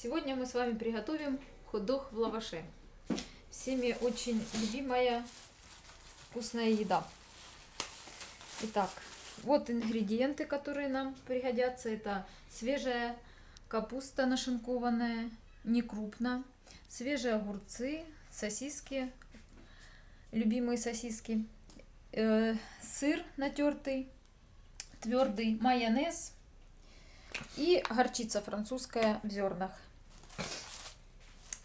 Сегодня мы с вами приготовим хот-дог в лаваше. Всеми очень любимая вкусная еда. Итак, вот ингредиенты, которые нам пригодятся. Это свежая капуста нашинкованная, не крупно, свежие огурцы, сосиски, любимые сосиски, э, сыр натертый, твердый майонез и горчица французская в зернах.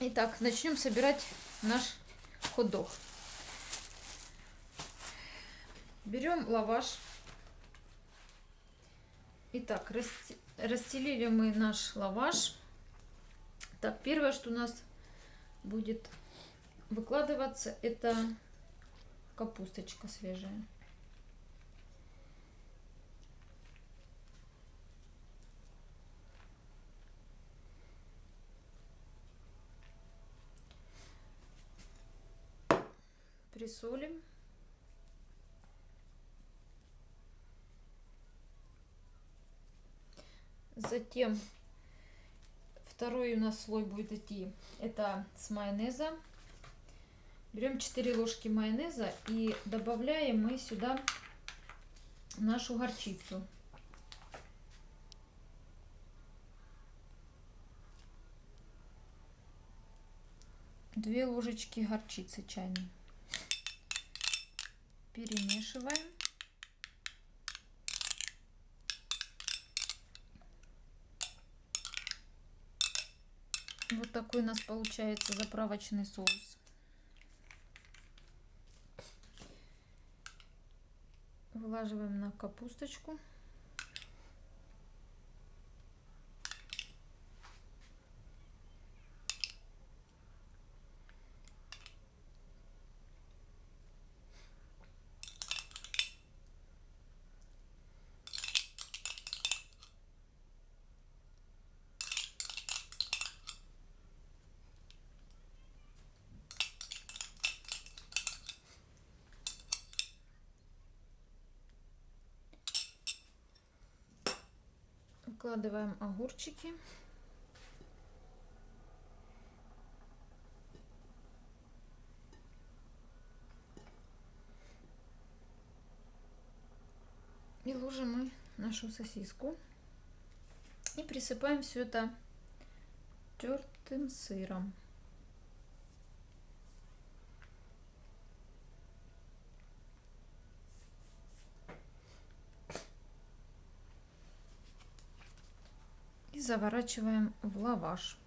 Итак, начнем собирать наш хот-дог. Берем лаваш. Итак, расстелили мы наш лаваш. Так, первое, что у нас будет выкладываться, это капусточка свежая. Присолим. Затем второй у нас слой будет идти, это с майонеза. Берем 4 ложки майонеза и добавляем мы сюда нашу горчицу. Две ложечки горчицы чайной перемешиваем. Вот такой у нас получается заправочный соус. Вылаживаем на капусточку. Выкладываем огурчики. И ложим мы нашу сосиску. И присыпаем все это тертым сыром. Заворачиваем в лаваш.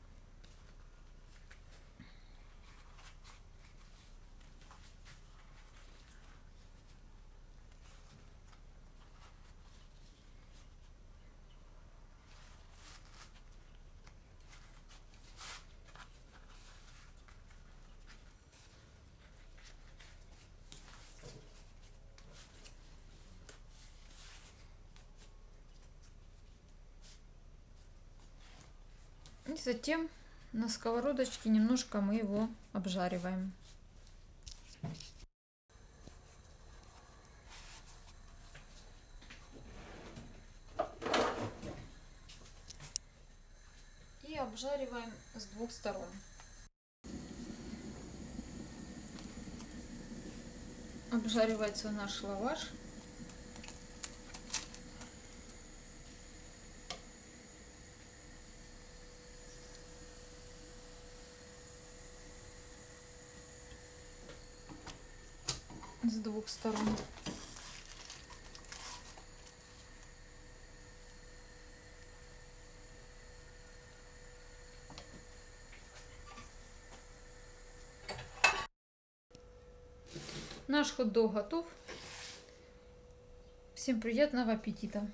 И затем на сковородочке немножко мы его обжариваем. И обжариваем с двух сторон. Обжаривается наш лаваш. С двух сторон. Наш хот-дог готов. Всем приятного аппетита!